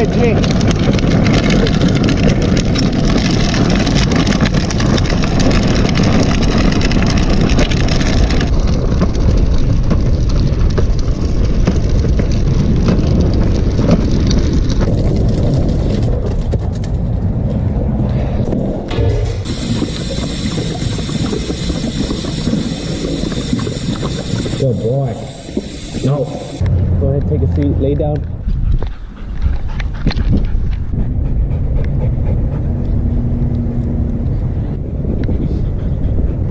Good boy. No. Go ahead, take a seat, lay down.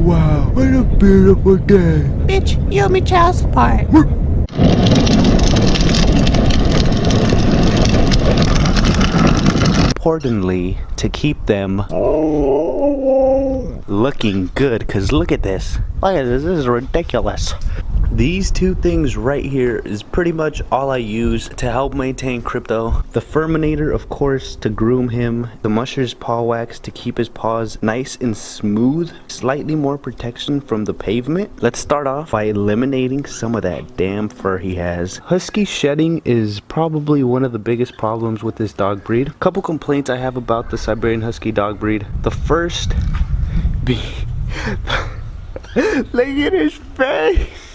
Wow, what a beautiful day. Bitch, you owe me child support. importantly to keep them looking good because look at this look at this this is ridiculous these two things right here is pretty much all I use to help maintain crypto. The Furminator, of course, to groom him. The Musher's Paw Wax to keep his paws nice and smooth. Slightly more protection from the pavement. Let's start off by eliminating some of that damn fur he has. Husky shedding is probably one of the biggest problems with this dog breed. A couple complaints I have about the Siberian Husky dog breed. The first be... Look at his face!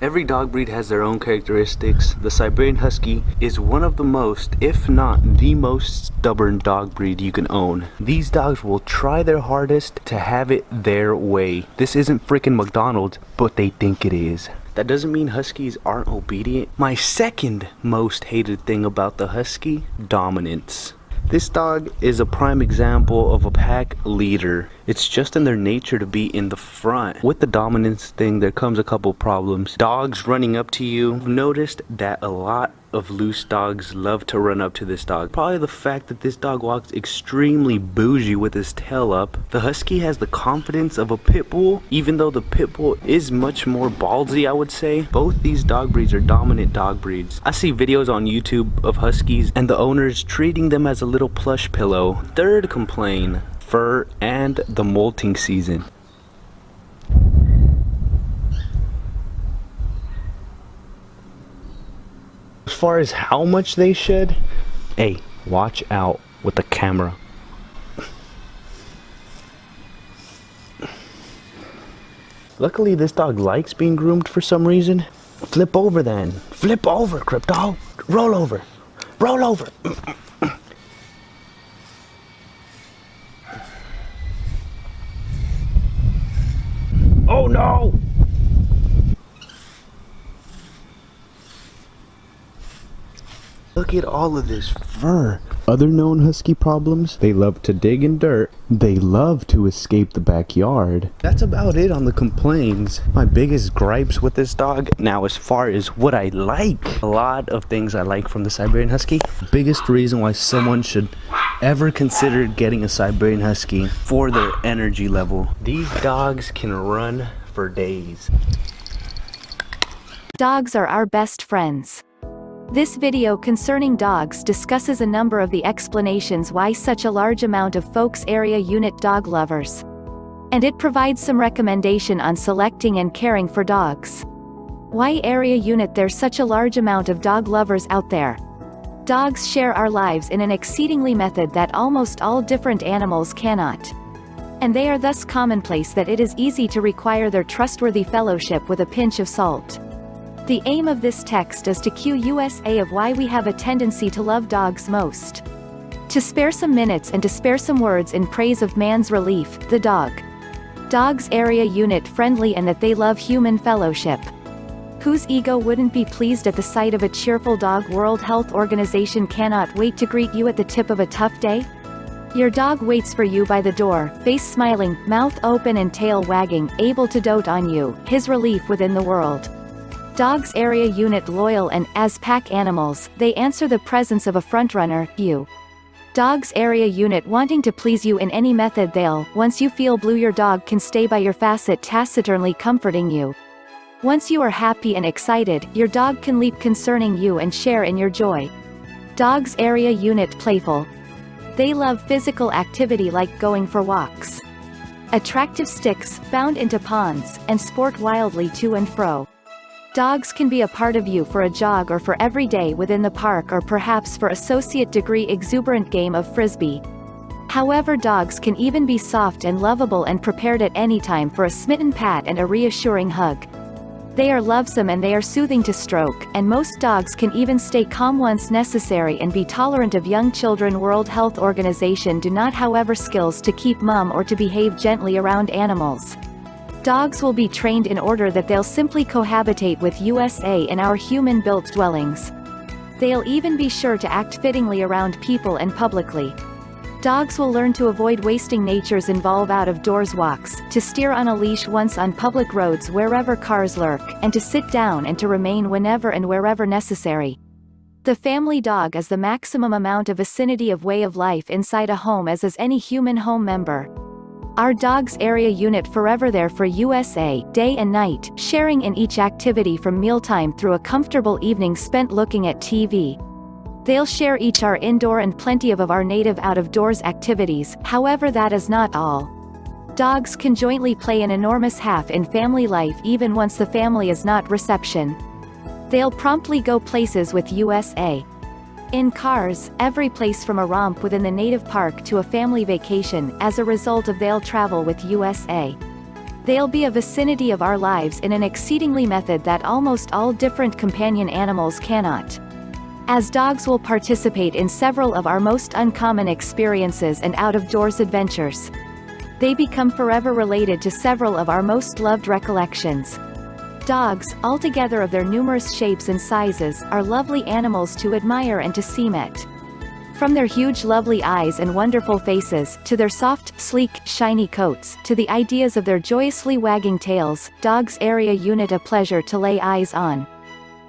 Every dog breed has their own characteristics. The Siberian Husky is one of the most, if not the most stubborn dog breed you can own. These dogs will try their hardest to have it their way. This isn't freaking McDonald's, but they think it is. That doesn't mean Huskies aren't obedient. My second most hated thing about the Husky, dominance. This dog is a prime example of a pack leader. It's just in their nature to be in the front. With the dominance thing, there comes a couple problems. Dogs running up to you. I've noticed that a lot of loose dogs love to run up to this dog. Probably the fact that this dog walks extremely bougie with his tail up. The Husky has the confidence of a pit bull, even though the pit bull is much more ballsy, I would say. Both these dog breeds are dominant dog breeds. I see videos on YouTube of Huskies and the owners treating them as a little plush pillow. Third complaint, fur and the molting season. As far as how much they shed, hey, watch out with the camera. Luckily, this dog likes being groomed for some reason. Flip over then. Flip over, Crypto. Roll over. Roll over. oh no! Look at all of this fur. Other known husky problems, they love to dig in dirt. They love to escape the backyard. That's about it on the complaints. My biggest gripes with this dog, now as far as what I like, a lot of things I like from the Siberian Husky. Biggest reason why someone should ever consider getting a Siberian Husky for their energy level. These dogs can run for days. Dogs are our best friends. This video concerning dogs discusses a number of the explanations why such a large amount of folks area unit dog lovers. And it provides some recommendation on selecting and caring for dogs. Why area unit there's such a large amount of dog lovers out there. Dogs share our lives in an exceedingly method that almost all different animals cannot. And they are thus commonplace that it is easy to require their trustworthy fellowship with a pinch of salt. The aim of this text is to cue USA of why we have a tendency to love dogs most. To spare some minutes and to spare some words in praise of man's relief, the dog. Dogs area unit friendly and that they love human fellowship. Whose ego wouldn't be pleased at the sight of a cheerful dog World Health Organization cannot wait to greet you at the tip of a tough day? Your dog waits for you by the door, face smiling, mouth open and tail wagging, able to dote on you, his relief within the world. Dogs area unit loyal and, as pack animals, they answer the presence of a frontrunner, you. Dogs area unit wanting to please you in any method they'll, once you feel blue your dog can stay by your facet taciturnly comforting you. Once you are happy and excited, your dog can leap concerning you and share in your joy. Dogs area unit playful. They love physical activity like going for walks. Attractive sticks, bound into ponds, and sport wildly to and fro. Dogs can be a part of you for a jog or for every day within the park or perhaps for associate degree exuberant game of frisbee. However dogs can even be soft and lovable and prepared at any time for a smitten pat and a reassuring hug. They are lovesome and they are soothing to stroke, and most dogs can even stay calm once necessary and be tolerant of young children World Health Organization do not however skills to keep mum or to behave gently around animals. Dogs will be trained in order that they'll simply cohabitate with USA in our human-built dwellings. They'll even be sure to act fittingly around people and publicly. Dogs will learn to avoid wasting nature's involve out-of-doors walks, to steer on a leash once on public roads wherever cars lurk, and to sit down and to remain whenever and wherever necessary. The family dog is the maximum amount of vicinity of way of life inside a home as is any human home member. Our dogs area unit forever there for USA, day and night, sharing in each activity from mealtime through a comfortable evening spent looking at TV. They'll share each our indoor and plenty of, of our native out-of-doors activities, however that is not all. Dogs can jointly play an enormous half in family life even once the family is not reception. They'll promptly go places with USA, in cars, every place from a romp within the native park to a family vacation as a result of they'll travel with USA. They'll be a vicinity of our lives in an exceedingly method that almost all different companion animals cannot. As dogs will participate in several of our most uncommon experiences and out-of-doors adventures. They become forever related to several of our most loved recollections. Dogs, altogether of their numerous shapes and sizes, are lovely animals to admire and to see met. From their huge lovely eyes and wonderful faces, to their soft, sleek, shiny coats, to the ideas of their joyously wagging tails, dogs area unit a pleasure to lay eyes on.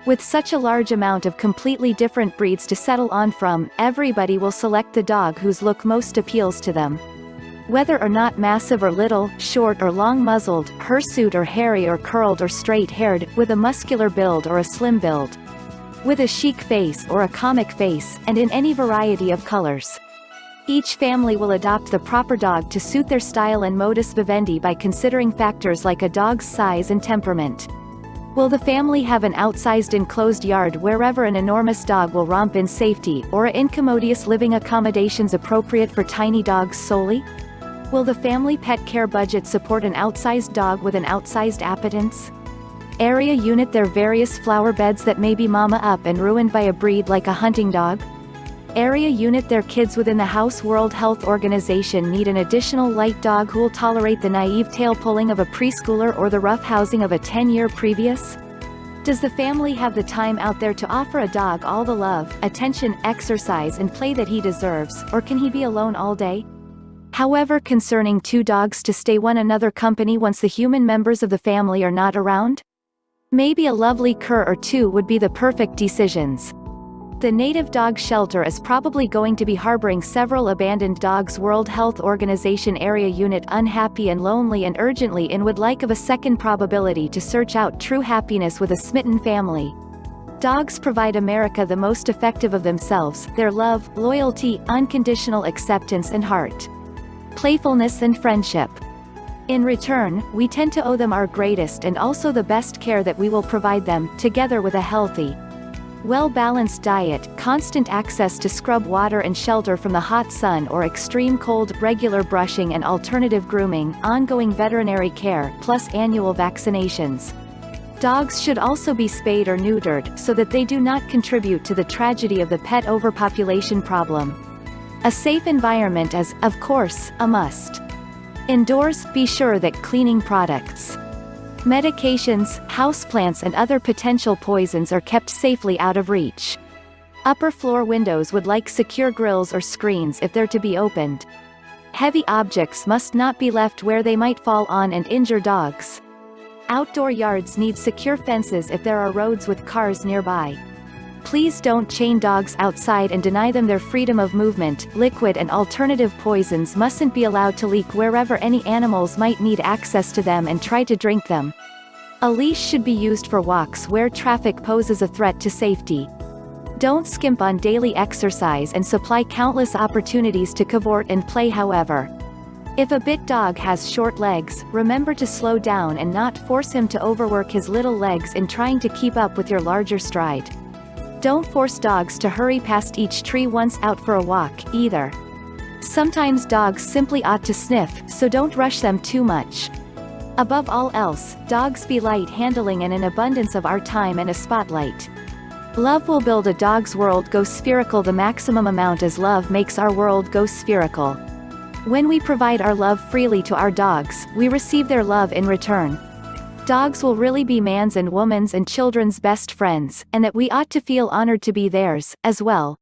With such a large amount of completely different breeds to settle on from, everybody will select the dog whose look most appeals to them. Whether or not massive or little, short or long-muzzled, hirsute or hairy or curled or straight-haired, with a muscular build or a slim build. With a chic face or a comic face, and in any variety of colors. Each family will adopt the proper dog to suit their style and modus vivendi by considering factors like a dog's size and temperament. Will the family have an outsized enclosed yard wherever an enormous dog will romp in safety, or incommodious living accommodations appropriate for tiny dogs solely? Will the family pet care budget support an outsized dog with an outsized appetence? Area unit their various flower beds that may be mama up and ruined by a breed like a hunting dog? Area unit their kids within the House World Health Organization need an additional light dog who'll tolerate the naive tail pulling of a preschooler or the rough housing of a 10-year previous? Does the family have the time out there to offer a dog all the love, attention, exercise and play that he deserves, or can he be alone all day? However concerning two dogs to stay one another company once the human members of the family are not around? Maybe a lovely cur or two would be the perfect decisions. The native dog shelter is probably going to be harboring several abandoned dogs World Health Organization area unit unhappy and lonely and urgently in would like of a second probability to search out true happiness with a smitten family. Dogs provide America the most effective of themselves, their love, loyalty, unconditional acceptance and heart playfulness and friendship. In return, we tend to owe them our greatest and also the best care that we will provide them, together with a healthy, well-balanced diet, constant access to scrub water and shelter from the hot sun or extreme cold, regular brushing and alternative grooming, ongoing veterinary care, plus annual vaccinations. Dogs should also be spayed or neutered, so that they do not contribute to the tragedy of the pet overpopulation problem. A safe environment is, of course, a must. Indoors, be sure that cleaning products, medications, houseplants and other potential poisons are kept safely out of reach. Upper floor windows would like secure grills or screens if they're to be opened. Heavy objects must not be left where they might fall on and injure dogs. Outdoor yards need secure fences if there are roads with cars nearby. Please don't chain dogs outside and deny them their freedom of movement. Liquid and alternative poisons mustn't be allowed to leak wherever any animals might need access to them and try to drink them. A leash should be used for walks where traffic poses a threat to safety. Don't skimp on daily exercise and supply countless opportunities to cavort and play however. If a bit dog has short legs, remember to slow down and not force him to overwork his little legs in trying to keep up with your larger stride. Don't force dogs to hurry past each tree once out for a walk, either. Sometimes dogs simply ought to sniff, so don't rush them too much. Above all else, dogs be light handling and an abundance of our time and a spotlight. Love will build a dog's world go spherical the maximum amount as love makes our world go spherical. When we provide our love freely to our dogs, we receive their love in return. Dogs will really be man's and woman's and children's best friends, and that we ought to feel honored to be theirs, as well.